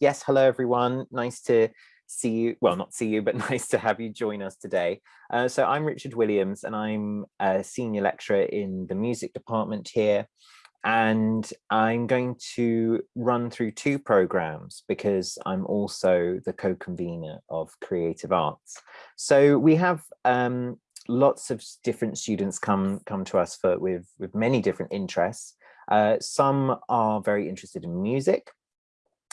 yes, hello everyone. Nice to see you. Well, not see you, but nice to have you join us today. Uh, so I'm Richard Williams and I'm a senior lecturer in the music department here. And I'm going to run through two programs because I'm also the co-convener of Creative Arts. So we have um, lots of different students come come to us for with with many different interests. Uh, some are very interested in music,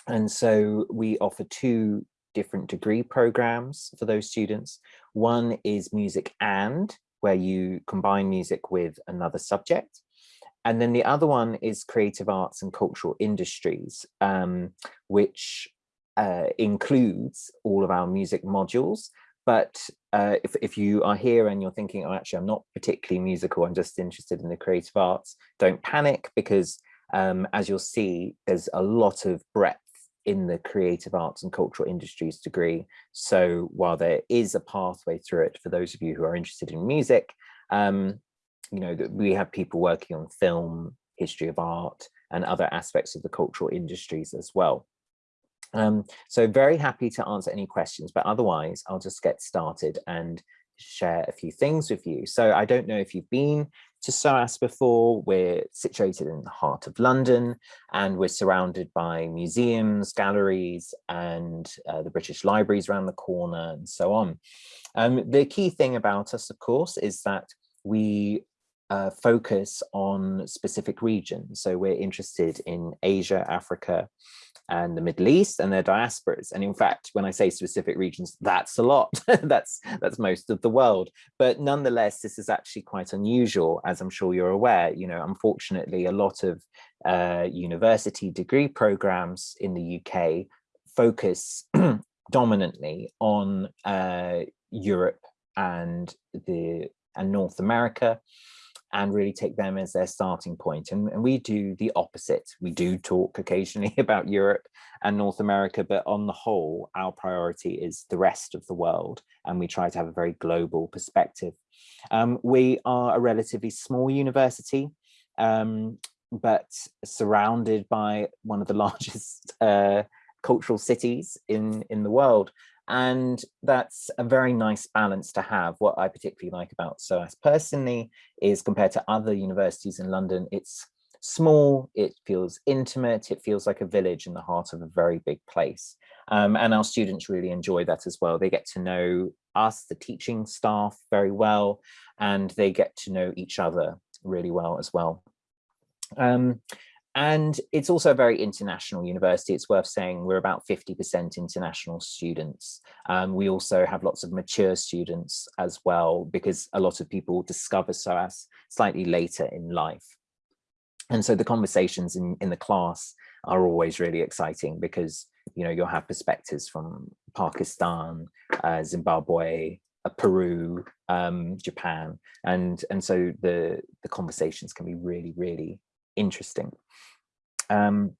and so we offer two different degree programs for those students. One is music and, where you combine music with another subject. And then the other one is creative arts and cultural industries, um, which uh, includes all of our music modules. But uh, if, if you are here and you're thinking, oh, actually, I'm not particularly musical, I'm just interested in the creative arts, don't panic because um, as you'll see, there's a lot of breadth in the creative arts and cultural industries degree. So while there is a pathway through it for those of you who are interested in music, um, you know, that we have people working on film, history of art, and other aspects of the cultural industries as well. Um, so very happy to answer any questions, but otherwise I'll just get started and share a few things with you. So I don't know if you've been to SOAS before. We're situated in the heart of London and we're surrounded by museums, galleries and uh, the British Libraries around the corner and so on. Um, the key thing about us, of course, is that we uh, focus on specific regions. So we're interested in Asia, Africa, and the Middle East and their diasporas. And in fact, when I say specific regions, that's a lot. that's that's most of the world. But nonetheless, this is actually quite unusual, as I'm sure you're aware. You know, unfortunately, a lot of uh, university degree programs in the UK focus dominantly on uh, Europe and the and North America and really take them as their starting point. And, and, we do the opposite. We do talk occasionally about Europe and North America, but on the whole, our priority is the rest of the world. And we try to have a very global perspective. Um, we are a relatively small university, um, but surrounded by one of the largest uh, cultural cities in, in the world. And that's a very nice balance to have. What I particularly like about SOAS personally is compared to other universities in London, it's small, it feels intimate, it feels like a village in the heart of a very big place. Um, and our students really enjoy that as well. They get to know us, the teaching staff very well, and they get to know each other really well as well. Um, and it's also a very international university. It's worth saying we're about 50% international students. Um, we also have lots of mature students as well, because a lot of people discover SOAS slightly later in life. And so the conversations in, in the class are always really exciting because, you know, you'll have perspectives from Pakistan, uh, Zimbabwe, uh, Peru, um, Japan. And, and so the, the conversations can be really, really interesting. Um,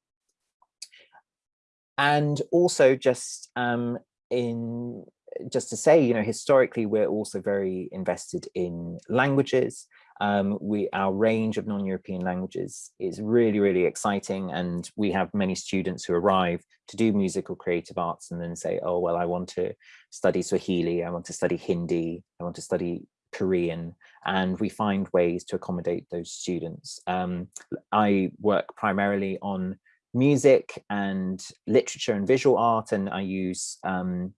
and also just um, in just to say, you know, historically, we're also very invested in languages. Um, we our range of non-European languages is really, really exciting. And we have many students who arrive to do musical creative arts and then say, oh, well, I want to study Swahili, I want to study Hindi, I want to study Korean, and we find ways to accommodate those students. Um, I work primarily on music and literature and visual art, and I use um,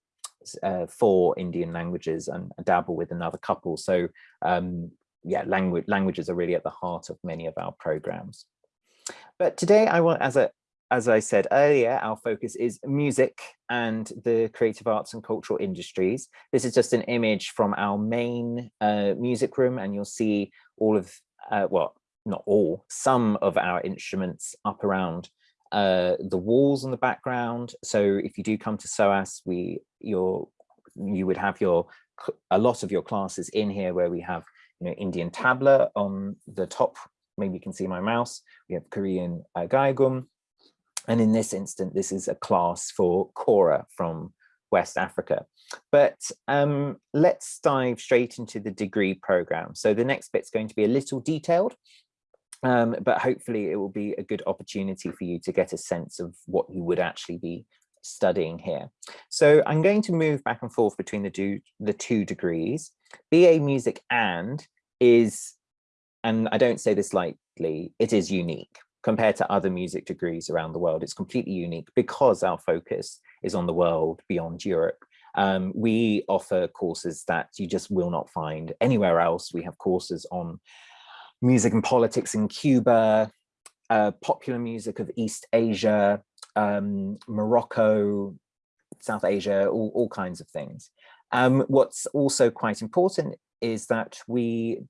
uh, four Indian languages and dabble with another couple. So um, yeah, language languages are really at the heart of many of our programs. But today I want, as a as I said earlier, our focus is music and the creative arts and cultural industries. This is just an image from our main uh, music room and you'll see all of, uh, well, not all, some of our instruments up around uh, the walls in the background. So if you do come to SOAS, we, your, you would have your, a lot of your classes in here where we have, you know, Indian tabla on the top, maybe you can see my mouse. We have Korean uh, gaegum, and in this instance, this is a class for Kora from West Africa. But um, let's dive straight into the degree program. So the next bit's going to be a little detailed, um, but hopefully it will be a good opportunity for you to get a sense of what you would actually be studying here. So I'm going to move back and forth between the, do, the two degrees. BA Music and is, and I don't say this lightly, it is unique compared to other music degrees around the world. It's completely unique because our focus is on the world beyond Europe. Um, we offer courses that you just will not find anywhere else. We have courses on music and politics in Cuba, uh, popular music of East Asia, um, Morocco, South Asia, all, all kinds of things. Um, what's also quite important is that we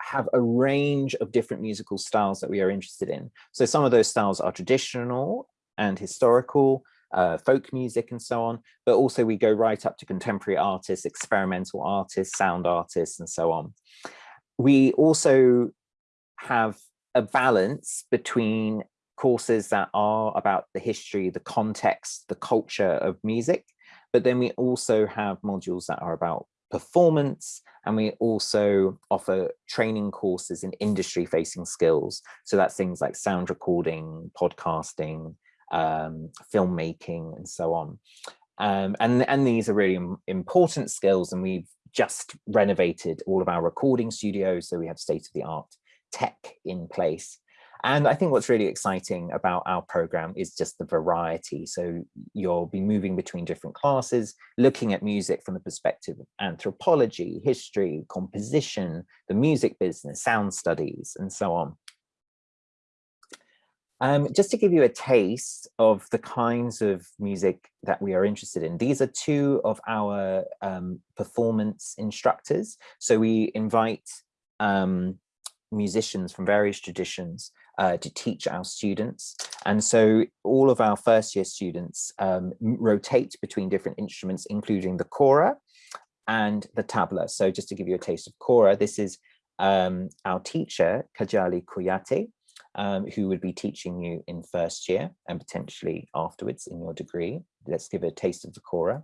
have a range of different musical styles that we are interested in. So some of those styles are traditional and historical, uh, folk music and so on, but also we go right up to contemporary artists, experimental artists, sound artists, and so on. We also have a balance between courses that are about the history, the context, the culture of music, but then we also have modules that are about performance and we also offer training courses in industry facing skills. So that's things like sound recording podcasting um, filmmaking and so on. Um, and and these are really important skills and we've just renovated all of our recording studios so we have state-of-the-art tech in place and I think what's really exciting about our program is just the variety. So you'll be moving between different classes, looking at music from the perspective of anthropology, history, composition, the music business, sound studies, and so on. Um, just to give you a taste of the kinds of music that we are interested in, these are two of our um, performance instructors. So we invite um, musicians from various traditions uh, to teach our students. And so all of our first year students um, rotate between different instruments, including the kora and the tabla. So just to give you a taste of kora, this is um, our teacher, Kadialy Kouyaté, um, who would be teaching you in first year and potentially afterwards in your degree. Let's give a taste of the kora.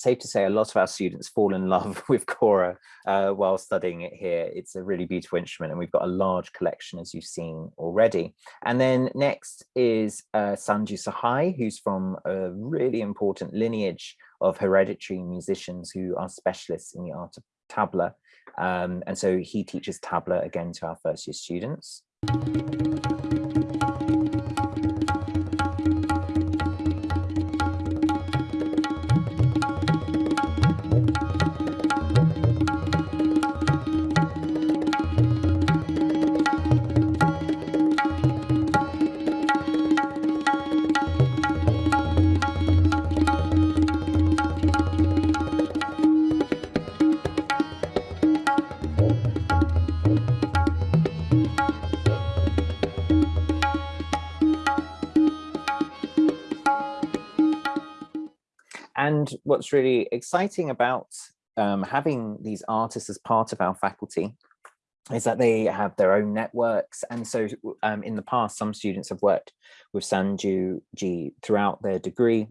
Safe to say a lot of our students fall in love with Kora uh, while studying it here. It's a really beautiful instrument and we've got a large collection as you've seen already. And then next is uh, Sanju Sahai, who's from a really important lineage of hereditary musicians who are specialists in the art of tabla. Um, and so he teaches tabla again to our first year students. And what's really exciting about um, having these artists as part of our faculty is that they have their own networks. And so um, in the past, some students have worked with Sanju Ji throughout their degree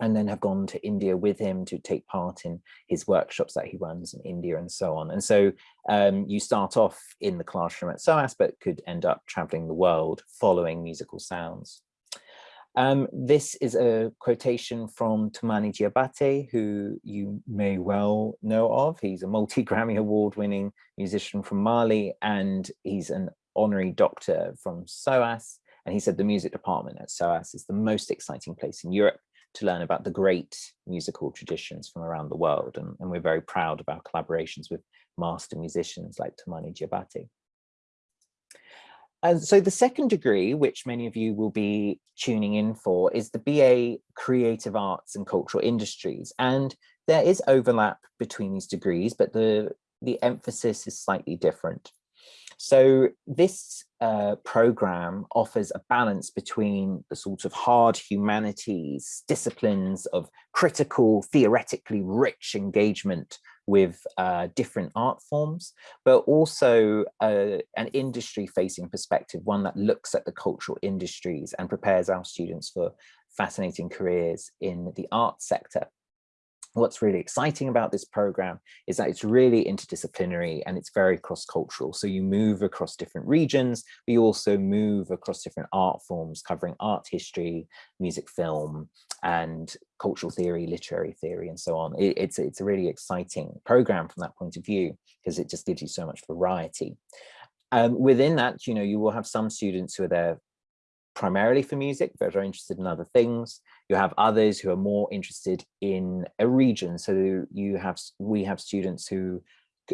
and then have gone to India with him to take part in his workshops that he runs in India and so on. And so um, you start off in the classroom at SOAS, but could end up traveling the world following musical sounds. Um, this is a quotation from Toumani Diabaté, who you may well know of. He's a multi-Grammy award winning musician from Mali, and he's an honorary doctor from SOAS. And he said the music department at SOAS is the most exciting place in Europe to learn about the great musical traditions from around the world. And, and we're very proud of our collaborations with master musicians like Toumani Diabaté. And so the second degree, which many of you will be tuning in for, is the BA Creative Arts and Cultural Industries. And there is overlap between these degrees, but the, the emphasis is slightly different. So this uh, program offers a balance between the sort of hard humanities disciplines of critical, theoretically rich engagement with uh, different art forms, but also uh, an industry facing perspective, one that looks at the cultural industries and prepares our students for fascinating careers in the art sector what's really exciting about this program is that it's really interdisciplinary and it's very cross-cultural. So you move across different regions, but you also move across different art forms covering art history, music film, and cultural theory, literary theory, and so on. It, it's, it's a really exciting program from that point of view because it just gives you so much variety. Um, within that, you know, you will have some students who are there primarily for music, but are interested in other things. You have others who are more interested in a region. So you have, we have students who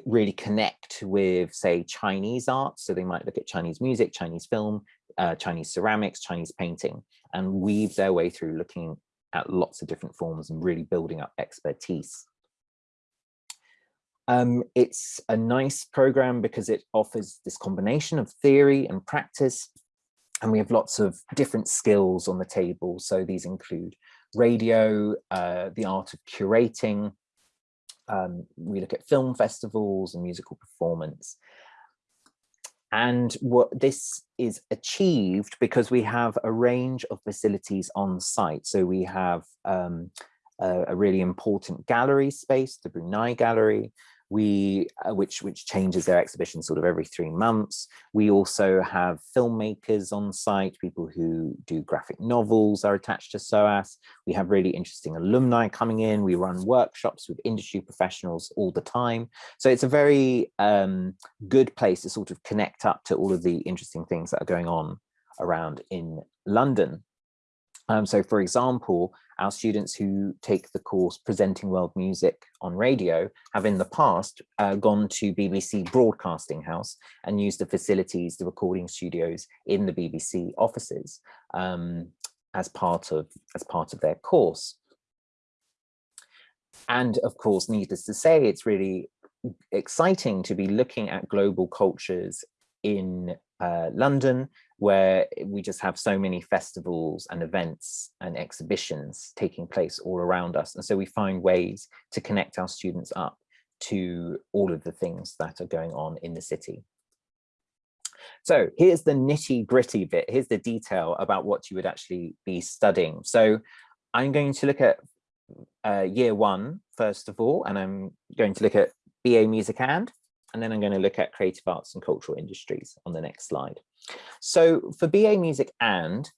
really connect with, say, Chinese art. So they might look at Chinese music, Chinese film, uh, Chinese ceramics, Chinese painting, and weave their way through looking at lots of different forms and really building up expertise. Um, it's a nice program because it offers this combination of theory and practice and we have lots of different skills on the table. So these include radio, uh, the art of curating. Um, we look at film festivals and musical performance. And what this is achieved because we have a range of facilities on site. So we have um, a, a, really important gallery space, the Brunei Gallery we uh, which which changes their exhibition sort of every three months. We also have filmmakers on site people who do graphic novels are attached to soas we have really interesting alumni coming in. We run workshops with industry professionals all the time. So it's a very um, good place to sort of connect up to all of the interesting things that are going on around in london um, so for example, our students who take the course Presenting World Music on Radio have in the past uh, gone to BBC Broadcasting House and used the facilities, the recording studios in the BBC offices um, as part of as part of their course. And of course, needless to say, it's really exciting to be looking at global cultures in uh, London, where we just have so many festivals and events and exhibitions taking place all around us. And so we find ways to connect our students up to all of the things that are going on in the city. So here's the nitty gritty bit. Here's the detail about what you would actually be studying. So I'm going to look at uh, year one, first of all, and I'm going to look at BA Music and and then I'm going to look at creative arts and cultural industries on the next slide. So for BA Music and,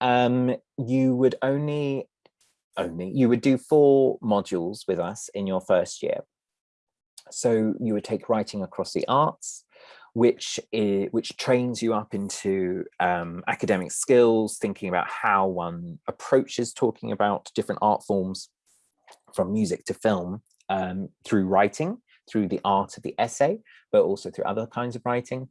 um, you would only, only, you would do four modules with us in your first year. So you would take writing across the arts, which is, which trains you up into um, academic skills, thinking about how one approaches talking about different art forms from music to film um, through writing through the art of the essay, but also through other kinds of writing.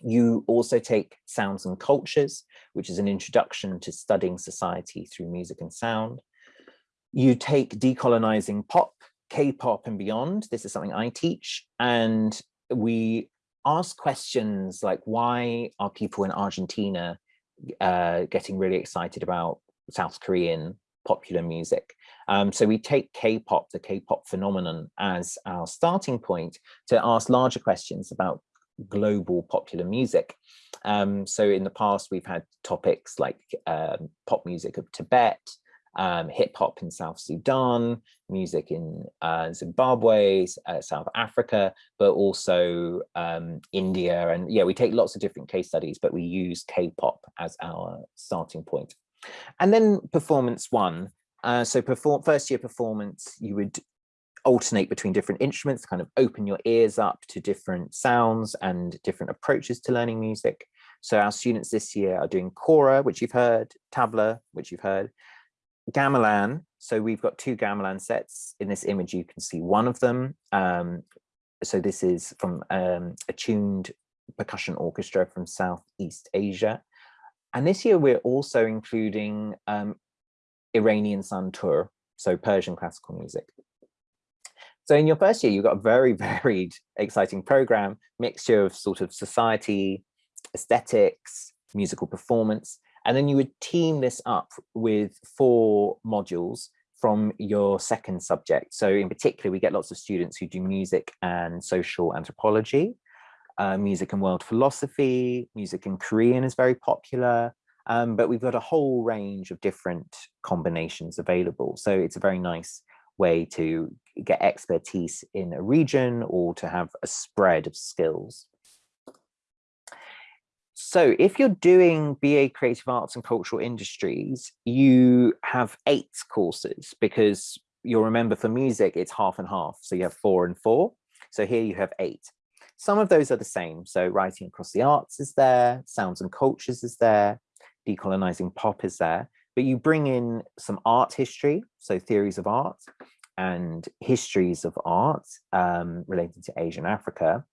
You also take Sounds and Cultures, which is an introduction to studying society through music and sound. You take Decolonizing Pop, K-pop and beyond. This is something I teach. And we ask questions like, why are people in Argentina uh, getting really excited about South Korean popular music? Um, so we take K-pop, the K-pop phenomenon as our starting point to ask larger questions about global popular music. Um, so in the past, we've had topics like um, pop music of Tibet, um, hip hop in South Sudan, music in uh, Zimbabwe, uh, South Africa, but also um, India. And yeah, we take lots of different case studies, but we use K-pop as our starting point. And then performance one. Uh, so perform first year performance, you would alternate between different instruments, kind of open your ears up to different sounds and different approaches to learning music. So our students this year are doing kora, which you've heard, tabla, which you've heard, gamelan. So we've got two gamelan sets. In this image, you can see one of them. Um, so this is from um, a tuned percussion orchestra from Southeast Asia. And this year we're also including um, Iranian santur, so Persian classical music. So in your first year, you've got a very varied, exciting program, mixture of sort of society, aesthetics, musical performance, and then you would team this up with four modules from your second subject. So in particular, we get lots of students who do music and social anthropology, uh, music and world philosophy, music in Korean is very popular, um, but we've got a whole range of different combinations available. So it's a very nice way to get expertise in a region or to have a spread of skills. So if you're doing BA Creative Arts and Cultural Industries, you have eight courses because you'll remember for music, it's half and half. So you have four and four. So here you have eight. Some of those are the same. So writing across the arts is there, sounds and cultures is there, decolonizing pop is there, but you bring in some art history, so theories of art and histories of art um, related to Asia and Africa.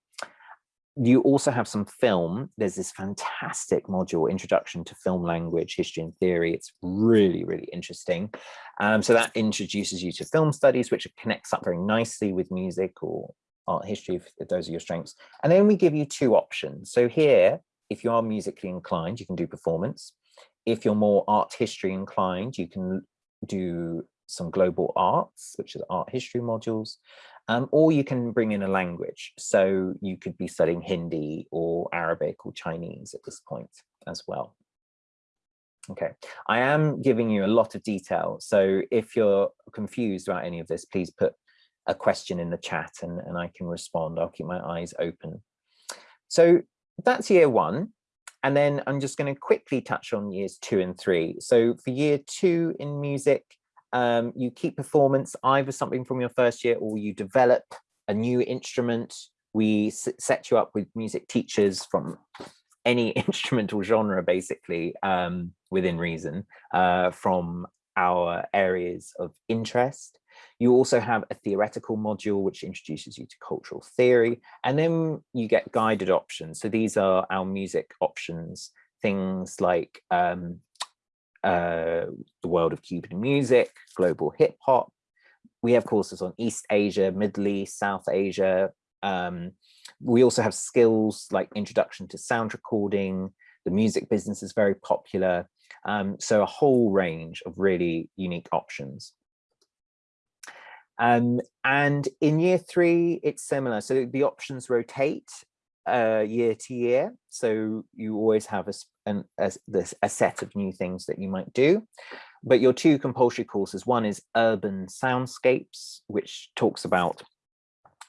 You also have some film. There's this fantastic module, Introduction to Film Language, History and Theory. It's really, really interesting. Um, so that introduces you to film studies, which connects up very nicely with music or art history, if, if those are your strengths. And then we give you two options. So here, if you are musically inclined, you can do performance. If you're more art history inclined, you can do some global arts, which is art history modules, um, or you can bring in a language. So you could be studying Hindi or Arabic or Chinese at this point as well. Okay, I am giving you a lot of detail. So if you're confused about any of this, please put a question in the chat and, and I can respond. I'll keep my eyes open. So that's year one. And then I'm just going to quickly touch on years two and three. So for year two in music, um, you keep performance either something from your first year or you develop a new instrument. We set you up with music teachers from any instrumental genre, basically, um, within reason, uh, from our areas of interest. You also have a theoretical module which introduces you to cultural theory, and then you get guided options. So these are our music options, things like um, uh, the world of Cuban music, global hip hop. We have courses on East Asia, Middle East, South Asia. Um, we also have skills like introduction to sound recording. The music business is very popular. Um, so a whole range of really unique options. Um, and in year three, it's similar. So the options rotate uh, year to year. So you always have a, an, a, this, a set of new things that you might do. But your two compulsory courses, one is urban soundscapes, which talks about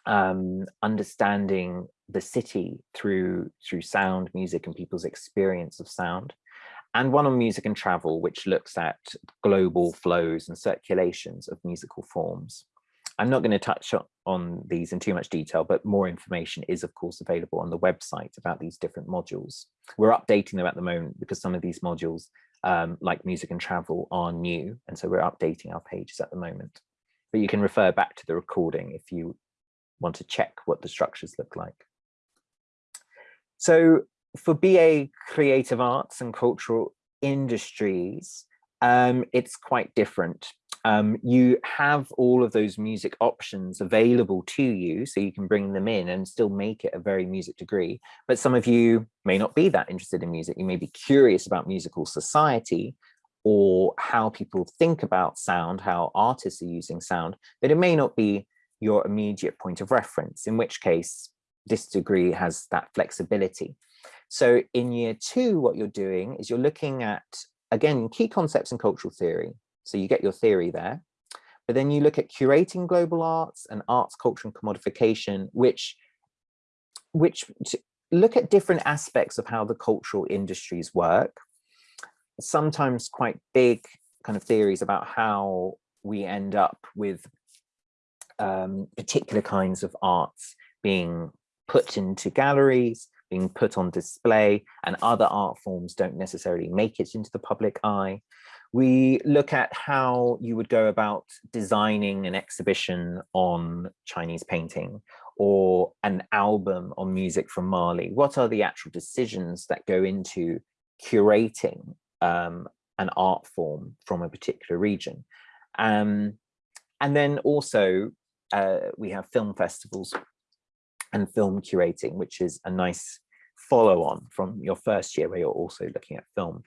um, understanding the city through through sound, music, and people's experience of sound. And one on music and travel, which looks at global flows and circulations of musical forms. I'm not going to touch on these in too much detail, but more information is of course available on the website about these different modules. We're updating them at the moment because some of these modules um, like music and travel are new. And so we're updating our pages at the moment. But you can refer back to the recording if you want to check what the structures look like. So for BA Creative Arts and Cultural Industries, um, it's quite different um, you have all of those music options available to you so you can bring them in and still make it a very music degree but some of you may not be that interested in music you may be curious about musical society or how people think about sound how artists are using sound but it may not be your immediate point of reference in which case this degree has that flexibility. So in year two, what you're doing is you're looking at, again, key concepts in cultural theory. So you get your theory there, but then you look at curating global arts and arts, culture and commodification, which, which look at different aspects of how the cultural industries work, sometimes quite big kind of theories about how we end up with um, particular kinds of arts being put into galleries, being put on display, and other art forms don't necessarily make it into the public eye. We look at how you would go about designing an exhibition on Chinese painting or an album on music from Mali. What are the actual decisions that go into curating um, an art form from a particular region? Um, and then also uh, we have film festivals and film curating, which is a nice follow on from your first year where you're also looking at film.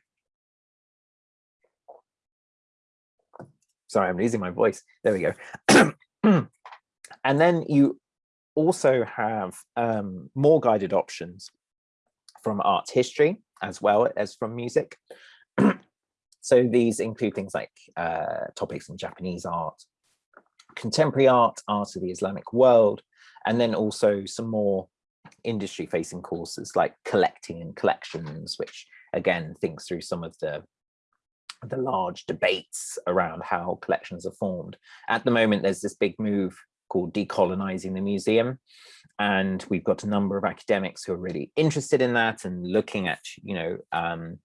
Sorry, I'm losing my voice. There we go. and then you also have um, more guided options from art history as well as from music. so these include things like uh, topics in Japanese art, contemporary art, art of the Islamic world, and then also some more industry facing courses like collecting and collections, which again thinks through some of the the large debates around how collections are formed. At the moment, there's this big move called decolonizing the museum. And we've got a number of academics who are really interested in that and looking at, you know, um,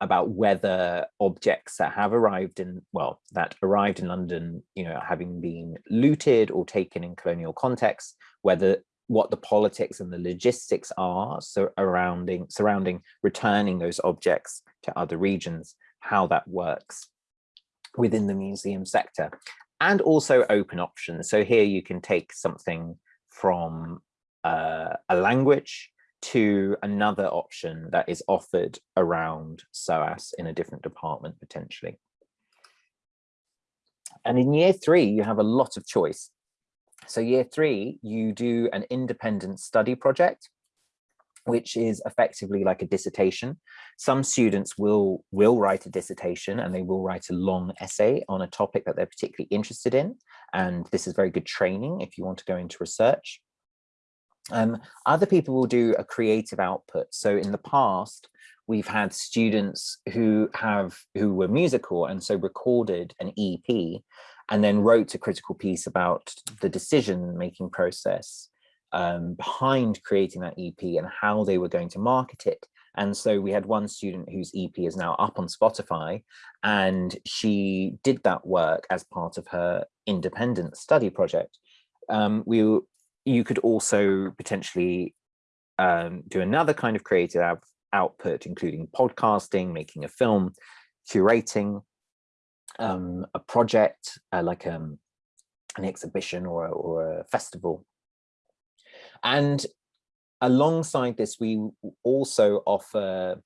about whether objects that have arrived in, well, that arrived in London, you know, having been looted or taken in colonial context, whether what the politics and the logistics are surrounding surrounding returning those objects to other regions, how that works within the museum sector, and also open options. So here you can take something from uh, a language to another option that is offered around SOAS in a different department potentially. And in year three, you have a lot of choice. So year three, you do an independent study project, which is effectively like a dissertation. Some students will, will write a dissertation and they will write a long essay on a topic that they're particularly interested in. And this is very good training if you want to go into research. Um, other people will do a creative output. So in the past, we've had students who have who were musical and so recorded an EP and then wrote a critical piece about the decision making process um, behind creating that EP and how they were going to market it. And so we had one student whose EP is now up on Spotify and she did that work as part of her independent study project. Um, we you could also potentially um, do another kind of creative out output, including podcasting, making a film, curating um, a project uh, like um, an exhibition or, or a festival. And alongside this, we also offer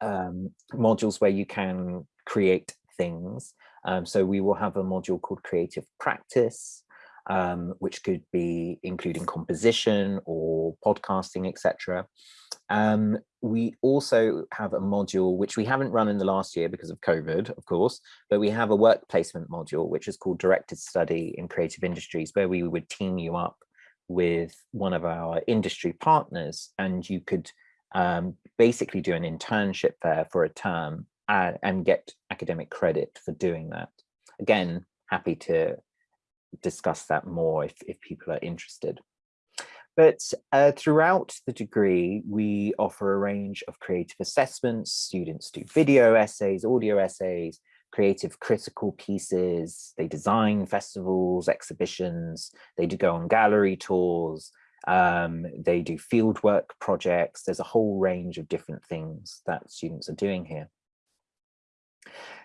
um, modules where you can create things. Um, so we will have a module called creative practice, um, which could be including composition or podcasting, etc. Um, we also have a module which we haven't run in the last year because of COVID, of course, but we have a work placement module which is called Directed Study in Creative Industries, where we would team you up with one of our industry partners and you could um, basically do an internship there for a term and, and get academic credit for doing that. Again, happy to discuss that more if, if people are interested. But uh, throughout the degree, we offer a range of creative assessments. Students do video essays, audio essays, creative critical pieces. They design festivals, exhibitions. They do go on gallery tours. Um, they do fieldwork projects. There's a whole range of different things that students are doing here.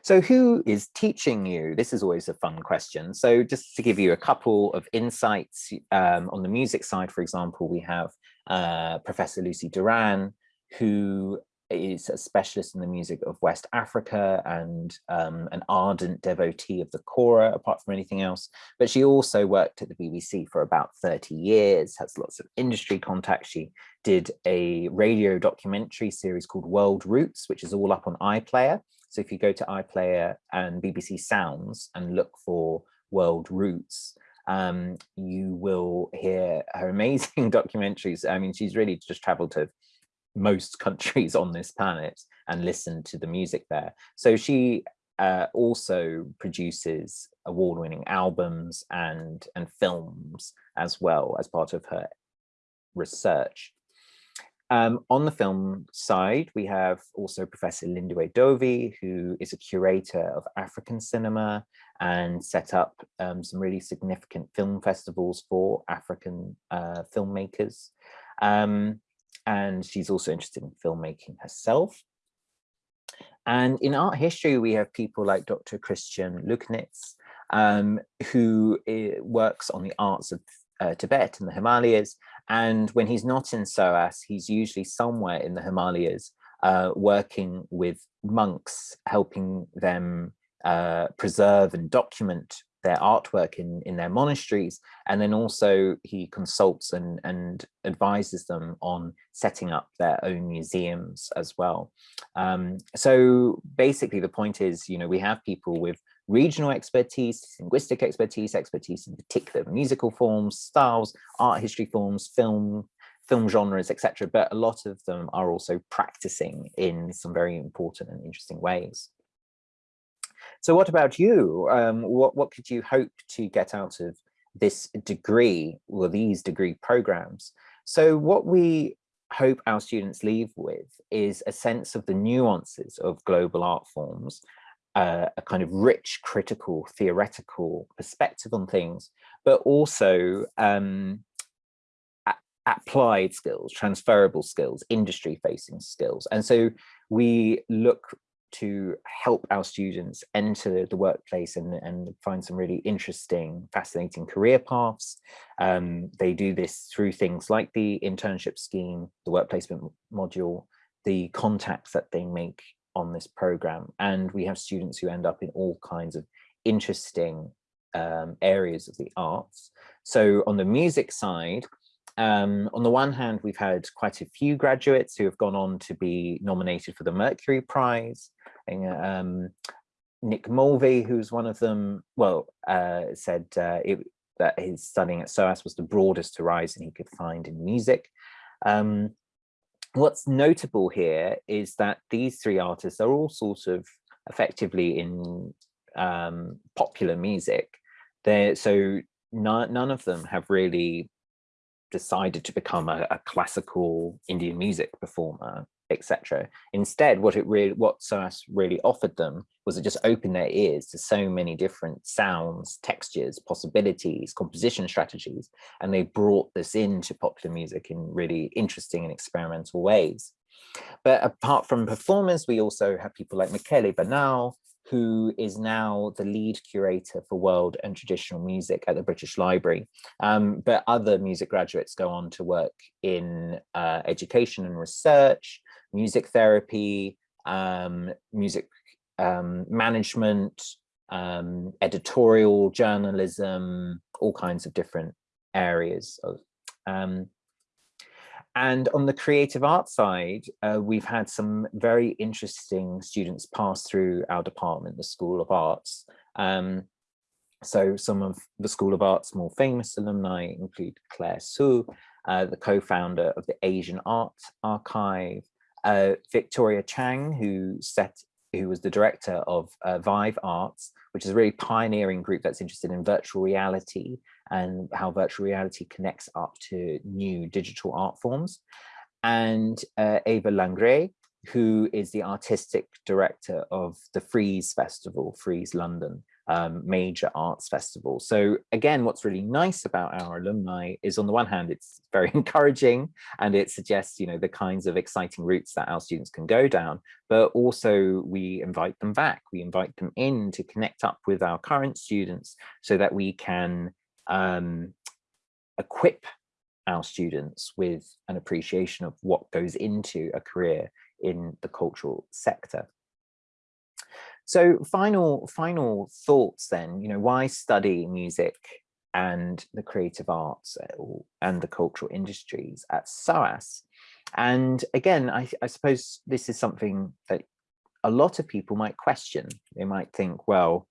So who is teaching you? This is always a fun question. So just to give you a couple of insights um, on the music side, for example, we have uh, Professor Lucy Duran, who is a specialist in the music of West Africa and um, an ardent devotee of the kora, apart from anything else. But she also worked at the BBC for about 30 years, has lots of industry contacts. She did a radio documentary series called World Roots, which is all up on iPlayer. So if you go to iPlayer and BBC Sounds and look for World Roots, um, you will hear her amazing documentaries. I mean, she's really just traveled to most countries on this planet and listen to the music there. So she uh, also produces award-winning albums and, and films as well as part of her research. Um, on the film side, we have also Professor Lindiwe Dovey, who is a curator of African cinema and set up um, some really significant film festivals for African uh, filmmakers. Um, and she's also interested in filmmaking herself. And in art history, we have people like Dr. Christian Luczanits, um, who eh, works on the arts of uh, Tibet and the Himalayas. And when he's not in SOAS, he's usually somewhere in the Himalayas uh, working with monks, helping them uh, preserve and document their artwork in, in their monasteries. And then also he consults and, and advises them on setting up their own museums as well. Um, so basically the point is, you know, we have people with regional expertise, linguistic expertise, expertise in particular musical forms, styles, art history forms, film, film genres, etc. But a lot of them are also practicing in some very important and interesting ways. So what about you? Um, what, what could you hope to get out of this degree or these degree programs? So what we hope our students leave with is a sense of the nuances of global art forms, uh, a kind of rich, critical, theoretical perspective on things, but also um, applied skills, transferable skills, industry facing skills. And so we look to help our students enter the workplace and, and find some really interesting, fascinating career paths. Um, they do this through things like the internship scheme, the work placement module, the contacts that they make on this program. And we have students who end up in all kinds of interesting um, areas of the arts. So on the music side, um, on the one hand, we've had quite a few graduates who have gone on to be nominated for the Mercury Prize. Um, Nick Mulvey, who's one of them, well, uh, said uh, it, that his studying at SOAS was the broadest horizon he could find in music. Um, what's notable here is that these three artists are all sort of effectively in um, popular music. They're, so none of them have really decided to become a, a classical Indian music performer, etc. Instead, what it really, what SOAS really offered them was it just open their ears to so many different sounds, textures, possibilities, composition strategies, and they brought this into popular music in really interesting and experimental ways. But apart from performers, we also have people like Michele Banal, who is now the lead curator for world and traditional music at the British Library. Um, but other music graduates go on to work in uh, education and research, music therapy, um, music um, management, um, editorial journalism, all kinds of different areas of um, and on the creative arts side, uh, we've had some very interesting students pass through our department, the School of Arts. Um, so some of the School of Arts more famous alumni include Claire Hsu, uh, the co-founder of the Asian Art Archive, uh, Victoria Chang, who set who was the director of uh, Vive Arts, which is a really pioneering group that's interested in virtual reality and how virtual reality connects up to new digital art forms. And uh, Eva Langret, who is the artistic director of the Frieze Festival, Frieze London, um, major arts festival. So again, what's really nice about our alumni is on the one hand, it's very encouraging and it suggests, you know, the kinds of exciting routes that our students can go down, but also we invite them back. We invite them in to connect up with our current students so that we can um, equip our students with an appreciation of what goes into a career in the cultural sector. So final, final thoughts then, you know, why study music and the creative arts uh, and the cultural industries at SOAS? And again, I, I suppose this is something that a lot of people might question. They might think, well,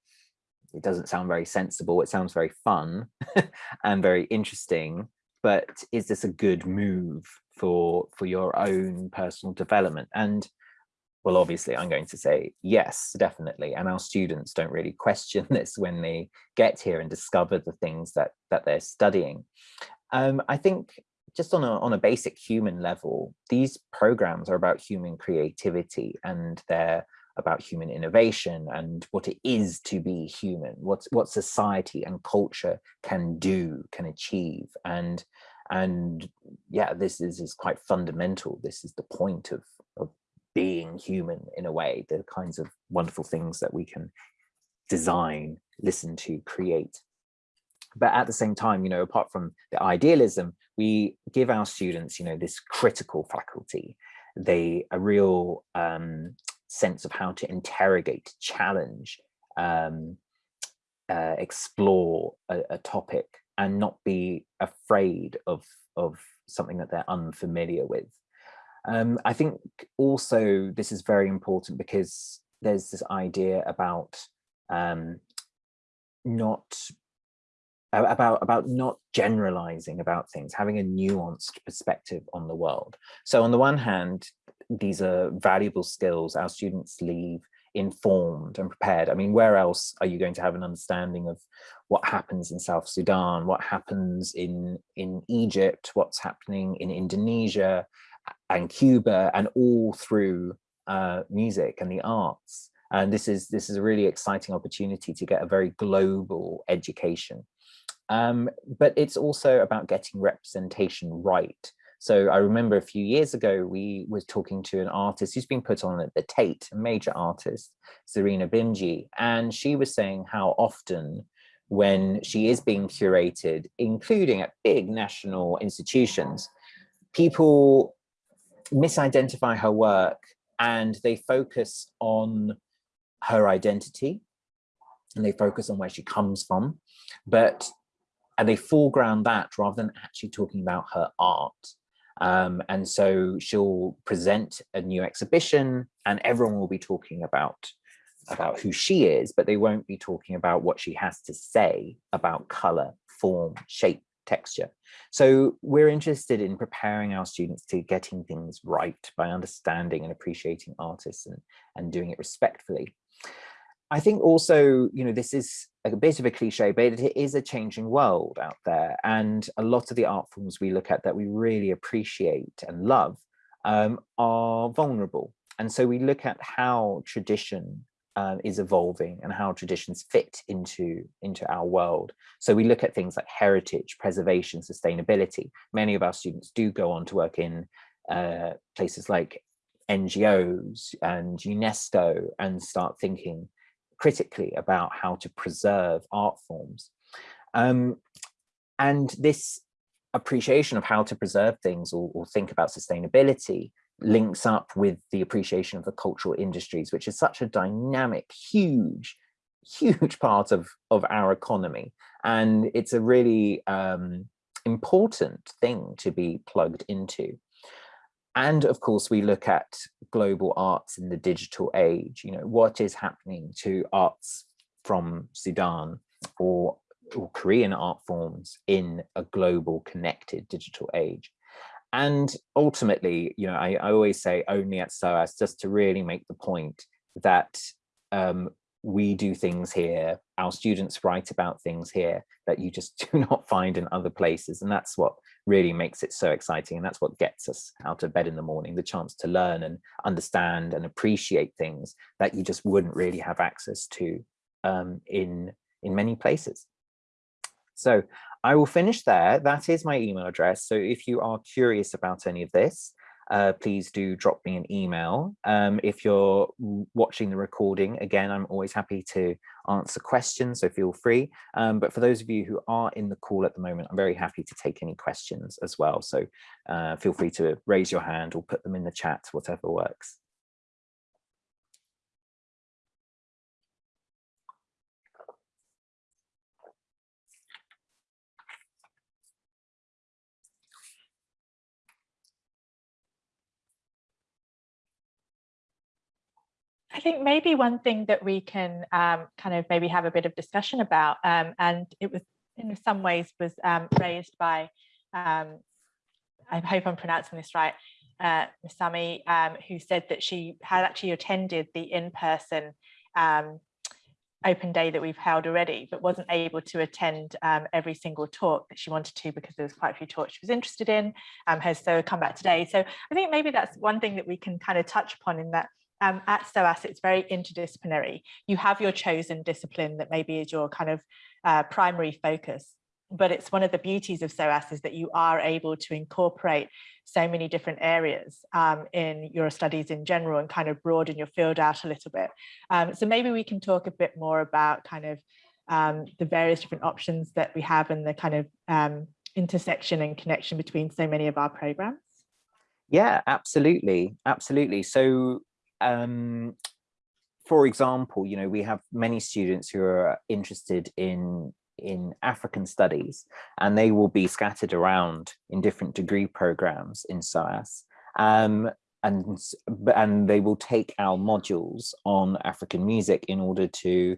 it doesn't sound very sensible. It sounds very fun and very interesting, but is this a good move for, for your own personal development? And well, obviously I'm going to say yes, definitely. And our students don't really question this when they get here and discover the things that, that they're studying. Um, I think just on a, on a basic human level, these programs are about human creativity and they're about human innovation and what it is to be human, what, what society and culture can do, can achieve. And, and yeah, this is, is quite fundamental. This is the point of, of being human in a way, the kinds of wonderful things that we can design, listen to, create but at the same time, you know, apart from the idealism, we give our students, you know, this critical faculty, they a real um, sense of how to interrogate, challenge, um, uh, explore a, a, topic and not be afraid of, of something that they're unfamiliar with. Um, I think also this is very important because there's this idea about um, not about about not generalizing about things having a nuanced perspective on the world. So on the one hand these are valuable skills our students leave informed and prepared. I mean where else are you going to have an understanding of what happens in south sudan what happens in in egypt what's happening in indonesia and cuba and all through uh, music and the arts and this is this is a really exciting opportunity to get a very global education um, but it's also about getting representation right. So I remember a few years ago, we were talking to an artist who's been put on at the Tate, a major artist, Zarina Bhimji, and she was saying how often when she is being curated, including at big national institutions, people misidentify her work and they focus on her identity and they focus on where she comes from. But and they foreground that rather than actually talking about her art. Um, and so she'll present a new exhibition and everyone will be talking about about who she is, but they won't be talking about what she has to say about color, form, shape, texture. So we're interested in preparing our students to getting things right by understanding and appreciating artists and, and doing it respectfully. I think also, you know, this is a bit of a cliche, but it is a changing world out there. And a lot of the art forms we look at that we really appreciate and love um, are vulnerable. And so we look at how tradition um, is evolving and how traditions fit into, into our world. So we look at things like heritage, preservation, sustainability. Many of our students do go on to work in uh, places like NGOs and UNESCO and start thinking critically about how to preserve art forms. Um, and this appreciation of how to preserve things or, or, think about sustainability links up with the appreciation of the cultural industries, which is such a dynamic, huge, huge part of, of our economy. And it's a really um, important thing to be plugged into. And of course, we look at global arts in the digital age, you know, what is happening to arts from Sudan or, or Korean art forms in a global connected digital age. And ultimately, you know, I, I always say only at SOAS just to really make the point that um, we do things here, our students write about things here that you just do not find in other places. And that's what really makes it so exciting. And that's what gets us out of bed in the morning, the chance to learn and understand and appreciate things that you just wouldn't really have access to um, in, in many places. So I will finish there. That is my email address. So if you are curious about any of this, uh, please do drop me an email. Um, if you're watching the recording, again, I'm always happy to answer questions, so feel free. Um, but for those of you who are in the call at the moment, I'm very happy to take any questions as well. So uh, feel free to raise your hand or put them in the chat, whatever works. I think maybe one thing that we can um, kind of maybe have a bit of discussion about, um, and it was in some ways was um, raised by, um, I hope I'm pronouncing this right, uh, Masami, um, who said that she had actually attended the in-person um, open day that we've held already, but wasn't able to attend um, every single talk that she wanted to because there was quite a few talks she was interested in, um, has so come back today. So I think maybe that's one thing that we can kind of touch upon in that um, at SOAS, it's very interdisciplinary. You have your chosen discipline that maybe is your kind of uh, primary focus, but it's one of the beauties of SOAS is that you are able to incorporate so many different areas um, in your studies in general and kind of broaden your field out a little bit. Um, so maybe we can talk a bit more about kind of um, the various different options that we have and the kind of um, intersection and connection between so many of our programs. Yeah, absolutely. Absolutely. So um, for example, you know, we have many students who are interested in in African studies, and they will be scattered around in different degree programs in SOAS. Um, and, and they will take our modules on African music in order to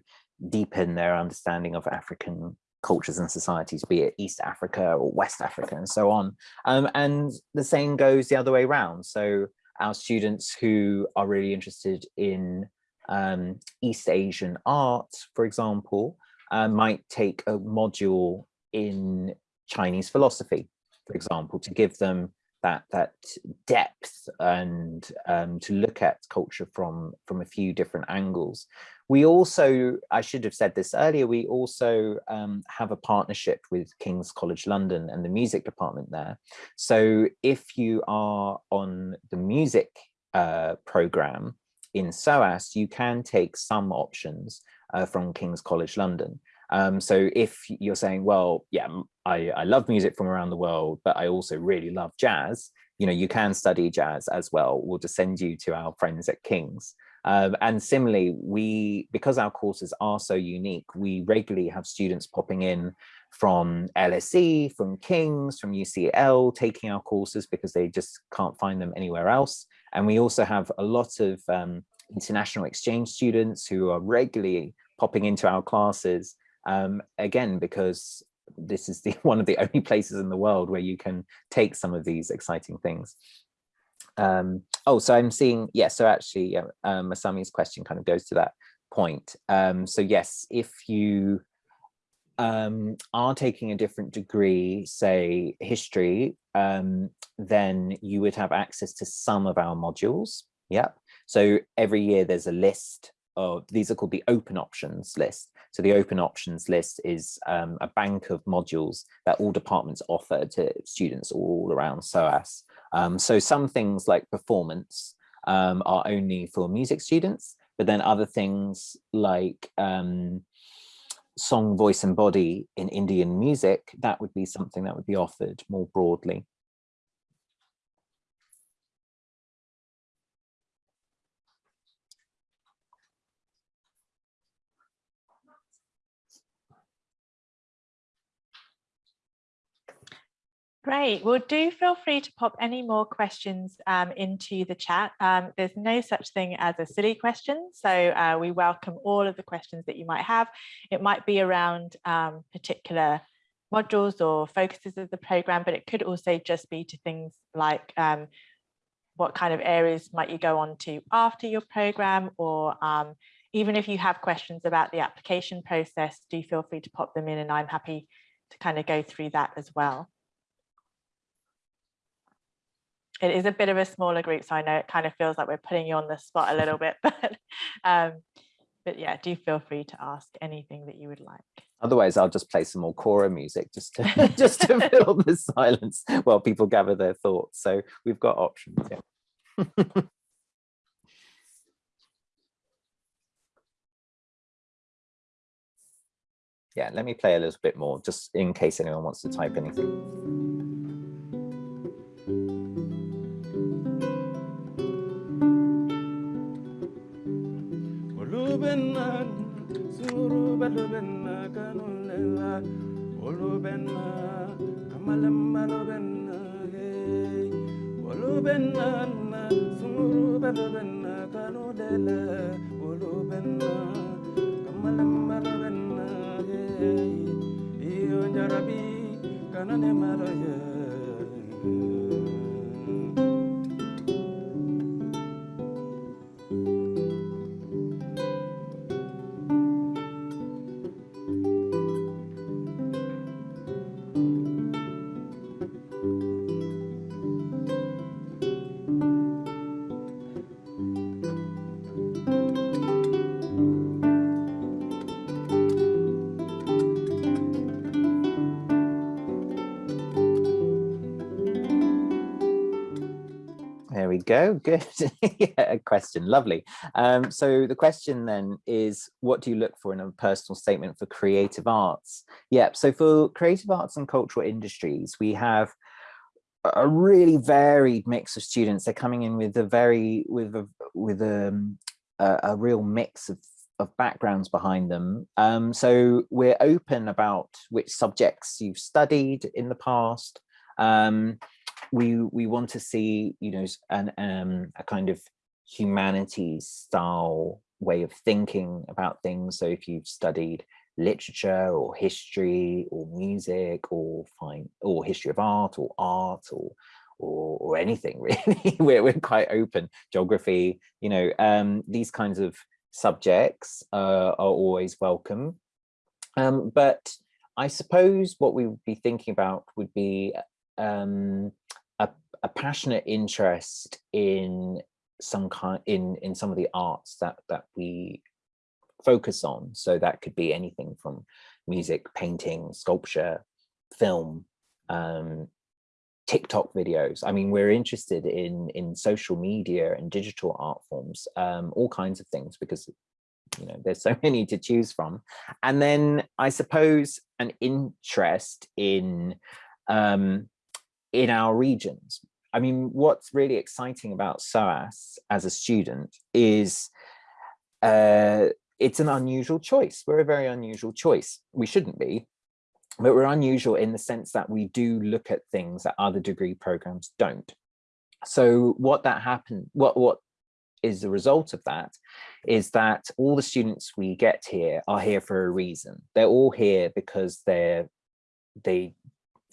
deepen their understanding of African cultures and societies, be it East Africa or West Africa and so on. Um, and the same goes the other way around. So our students who are really interested in um, East Asian art, for example, uh, might take a module in Chinese philosophy, for example, to give them that that depth and um, to look at culture from from a few different angles. We also, I should have said this earlier, we also um, have a partnership with King's College London and the music department there. So if you are on the music uh, program in SOAS, you can take some options uh, from King's College London. Um, so if you're saying, well, yeah, I, I love music from around the world, but I also really love jazz, you know, you can study jazz as well. We'll just send you to our friends at King's. Um, and similarly, we, because our courses are so unique, we regularly have students popping in from LSE, from King's, from UCL, taking our courses because they just can't find them anywhere else. And we also have a lot of um, international exchange students who are regularly popping into our classes um, again, because this is the one of the only places in the world where you can take some of these exciting things. Um, oh, so I'm seeing, yes, yeah, so actually uh, um, Masami's question kind of goes to that point. Um, so yes, if you um, are taking a different degree, say history, um, then you would have access to some of our modules. Yep. So every year there's a list of, these are called the open options list. So the open options list is um, a bank of modules that all departments offer to students all around SOAS. Um, so some things like performance um, are only for music students, but then other things like um, song, voice and body in Indian music, that would be something that would be offered more broadly. Great. Well, do feel free to pop any more questions um, into the chat. Um, there's no such thing as a silly question, so uh, we welcome all of the questions that you might have. It might be around um, particular modules or focuses of the program, but it could also just be to things like um, what kind of areas might you go on to after your program, or um, even if you have questions about the application process, do feel free to pop them in and I'm happy to kind of go through that as well it is a bit of a smaller group, so I know it kind of feels like we're putting you on the spot a little bit, but um, but yeah, do feel free to ask anything that you would like. Otherwise, I'll just play some more Kora music just to just to fill the silence while people gather their thoughts. So we've got options. Yeah. yeah, let me play a little bit more just in case anyone wants to type anything. Balu benna kanulela olu oh, benna kamalamba lo oh, sumuru balu benna kanulela olu oh, benna kamalamba lo benna hey. Iyo jarabi kanane malo go. Good. yeah, question. Lovely. Um, so the question then is, what do you look for in a personal statement for creative arts? Yeah, so for creative arts and cultural industries, we have a really varied mix of students. They're coming in with a very, with a, with um, a, a real mix of of backgrounds behind them. Um, so we're open about which subjects you've studied in the past. Um, we we want to see you know an um a kind of humanities style way of thinking about things. So if you've studied literature or history or music or fine or history of art or art or or, or anything really we're, we're quite open. Geography you know um these kinds of subjects uh, are always welcome. Um but i suppose what we would be thinking about would be um a passionate interest in some kind in in some of the arts that that we focus on. So that could be anything from music painting sculpture film um, tiktok videos. I mean we're interested in in social media and digital art forms um, all kinds of things because you know there's so many to choose from. And then i suppose an interest in um in our regions I mean, what's really exciting about SOAS as a student is uh, it's an unusual choice. We're a very unusual choice. We shouldn't be, but we're unusual in the sense that we do look at things that other degree programs don't. So what that happened, what, what is the result of that is that all the students we get here are here for a reason. They're all here because they're they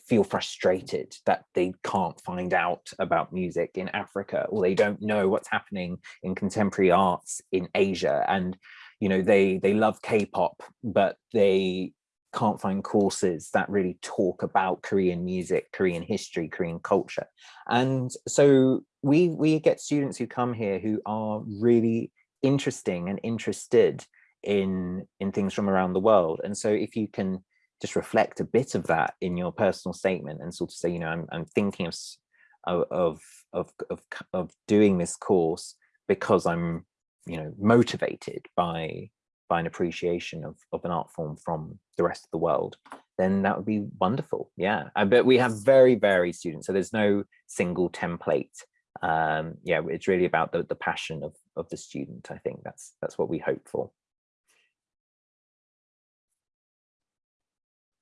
feel frustrated that they can't find out about music in Africa or they don't know what's happening in contemporary arts in Asia and you know they they love K-pop but they can't find courses that really talk about Korean music, Korean history, Korean culture. And so we we get students who come here who are really interesting and interested in in things from around the world. And so if you can just reflect a bit of that in your personal statement and sort of say, you know, I'm, I'm thinking of, of, of, of, of doing this course because I'm, you know, motivated by, by an appreciation of, of an art form from the rest of the world, then that would be wonderful. Yeah, I bet we have very varied students. So there's no single template. Um, yeah, it's really about the, the passion of, of the student. I think that's, that's what we hope for.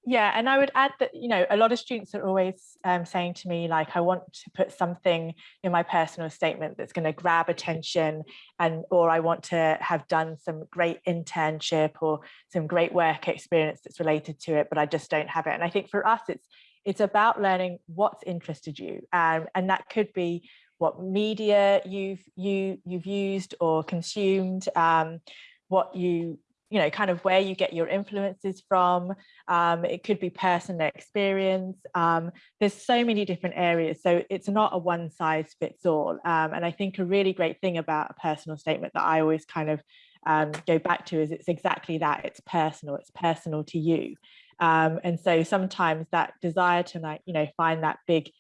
Yeah, and I would add that, you know, a lot of students are always um, saying to me, like, I want to put something in my personal statement that's going to grab attention and or I want to have done some great internship or some great work experience that's related to it, but I just don't have it. And I think for us, it's it's about learning what's interested you. Um, and that could be what media you've you you've used or consumed, um, what you you know, kind of where you get your influences from. Um, it could be personal experience. Um, there's so many different areas. So it's not a one size fits all. Um, and I think a really great thing about a personal statement that I always kind of um, go back to is it's exactly that, it's personal, it's personal to you. Um, and so sometimes that desire to like, you know, find that big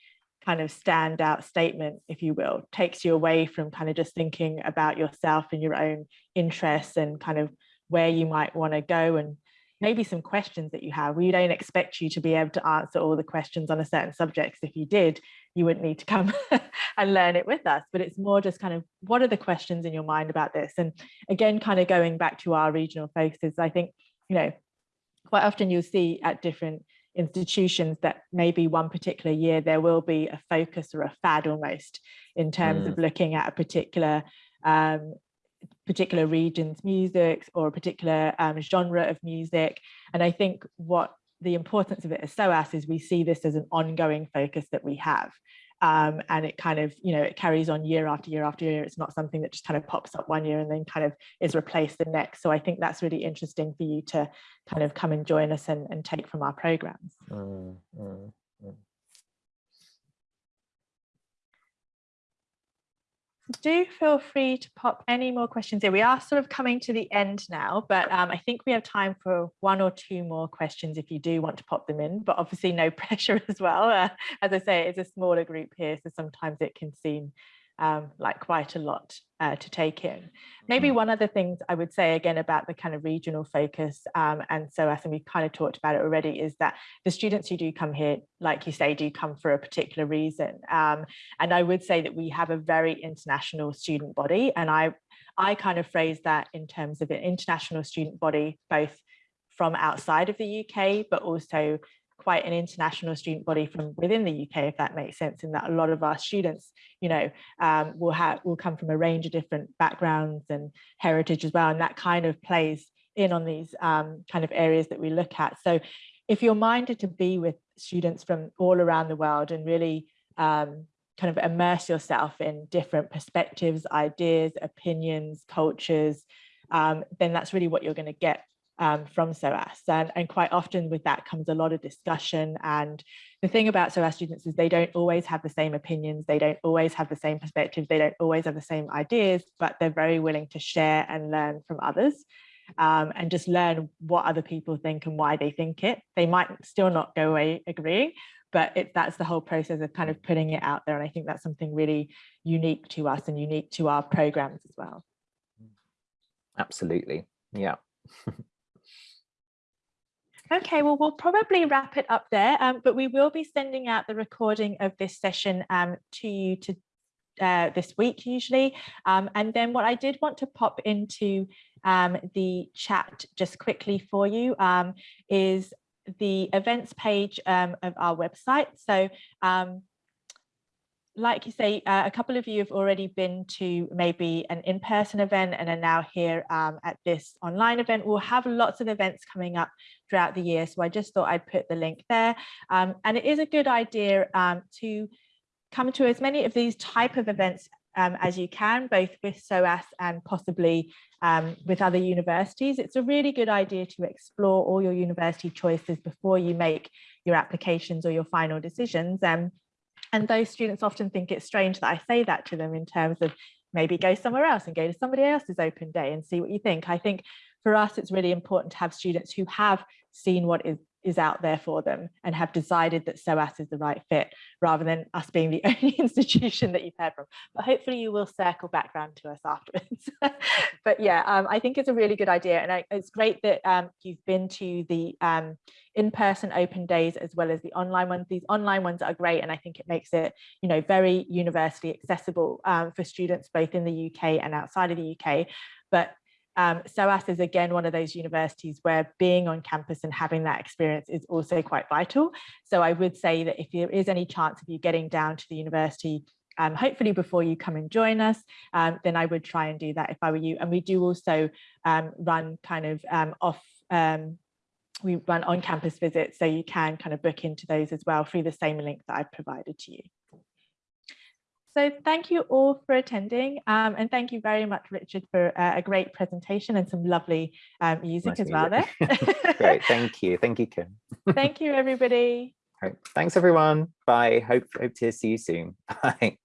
kind of standout statement, if you will, takes you away from kind of just thinking about yourself and your own interests and kind of where you might want to go and maybe some questions that you have. We don't expect you to be able to answer all the questions on a certain subject. If you did, you wouldn't need to come and learn it with us. But it's more just kind of what are the questions in your mind about this? And again, kind of going back to our regional focuses, I think, you know, quite often you'll see at different institutions that maybe one particular year there will be a focus or a fad almost in terms mm. of looking at a particular um, particular region's music or a particular um, genre of music. And I think what the importance of it as SOAS is we see this as an ongoing focus that we have. Um, and it kind of, you know, it carries on year after year after year. It's not something that just kind of pops up one year and then kind of is replaced the next. So I think that's really interesting for you to kind of come and join us and, and take from our programs. Mm, mm, mm. Do feel free to pop any more questions in. We are sort of coming to the end now, but um, I think we have time for one or two more questions if you do want to pop them in, but obviously no pressure as well. Uh, as I say, it's a smaller group here, so sometimes it can seem um, like quite a lot uh, to take in. Maybe mm. one other things I would say again about the kind of regional focus um, and so I think we've kind of talked about it already is that the students who do come here, like you say, do come for a particular reason. Um, and I would say that we have a very international student body and I, I kind of phrase that in terms of an international student body, both from outside of the UK, but also quite an international student body from within the UK, if that makes sense, in that a lot of our students, you know, um, will have will come from a range of different backgrounds and heritage as well, and that kind of plays in on these um, kind of areas that we look at. So if you're minded to be with students from all around the world and really um, kind of immerse yourself in different perspectives, ideas, opinions, cultures, um, then that's really what you're going to get um, from SOAS. And, and quite often with that comes a lot of discussion. And the thing about SOAS students is they don't always have the same opinions, they don't always have the same perspectives, they don't always have the same ideas, but they're very willing to share and learn from others. Um, and just learn what other people think and why they think it. They might still not go away agreeing, but it, that's the whole process of kind of putting it out there. And I think that's something really unique to us and unique to our programs as well. Absolutely. Yeah. Okay, well, we'll probably wrap it up there, um, but we will be sending out the recording of this session um, to you to uh, this week usually. Um, and then what I did want to pop into um, the chat just quickly for you um, is the events page um, of our website. So like you say, uh, a couple of you have already been to maybe an in-person event and are now here um, at this online event. We'll have lots of events coming up throughout the year. So I just thought I'd put the link there. Um, and it is a good idea um, to come to as many of these type of events um, as you can, both with SOAS and possibly um, with other universities. It's a really good idea to explore all your university choices before you make your applications or your final decisions. Um, and those students often think it's strange that I say that to them in terms of maybe go somewhere else and go to somebody else's open day and see what you think. I think for us, it's really important to have students who have seen what is is out there for them and have decided that SOAS is the right fit rather than us being the only institution that you've heard from. But hopefully you will circle back around to us afterwards. but yeah, um, I think it's a really good idea. And I, it's great that um, you've been to the um, in-person open days as well as the online ones. These online ones are great. And I think it makes it, you know, very university accessible um, for students both in the UK and outside of the UK. But um, SOAS is again one of those universities where being on campus and having that experience is also quite vital. So I would say that if there is any chance of you getting down to the university, um, hopefully before you come and join us, um, then I would try and do that if I were you. And we do also um, run kind of um, off, um, we run on campus visits, so you can kind of book into those as well through the same link that I've provided to you. So thank you all for attending um, and thank you very much, Richard, for uh, a great presentation and some lovely um, music nice as well there. great, thank you. Thank you, Kim. thank you, everybody. Right. Thanks, everyone. Bye. Hope, hope to see you soon. Bye.